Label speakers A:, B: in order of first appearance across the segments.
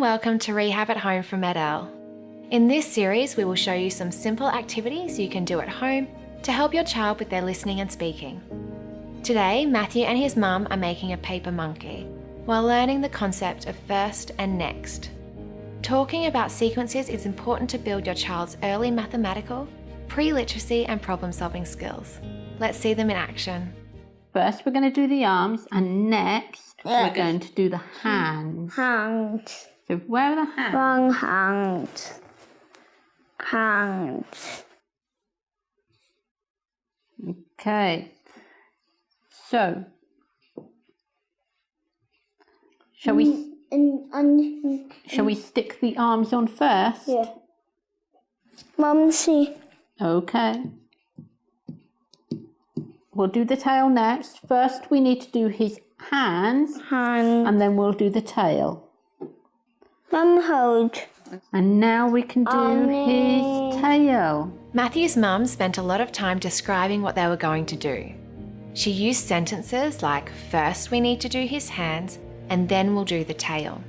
A: welcome to Rehab at Home from MED-EL. In this series, we will show you some simple activities you can do at home to help your child with their listening and speaking. Today, Matthew and his mum are making a paper monkey while learning the concept of first and next. Talking about sequences is important to build your child's early mathematical, pre-literacy and problem-solving skills. Let's see them in action.
B: First, we're going to do the arms, and next, we're going to do the hands.
C: Hands.
B: So, where are the hands?
C: one hand, Hands.
B: Okay. So, shall we mm,
C: and, and
B: shall we stick the arms on first?
C: yeah. Mumsy,
B: Okay. We'll do the tail next. First, we need to do his hands,
C: hand,
B: and then we'll do the tail.
C: mum hold,
B: And now we can do his tail.
A: Matthew's mum spent a lot of time describing what they were going to do. She used sentences like, first we need to do his hands, and then we'll do the tail.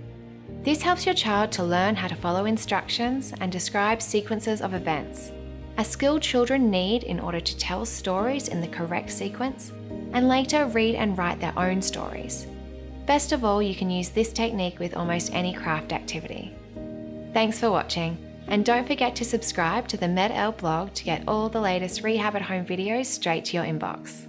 A: This helps your child to learn how to follow instructions and describe sequences of events, a skill children need in order to tell stories in the correct sequence and later read and write their own stories. Best of all, you can use this technique with almost any craft activity. Thanks for watching, and don't forget to subscribe to the MED-EL blog to get all the latest rehab at home videos straight to your inbox.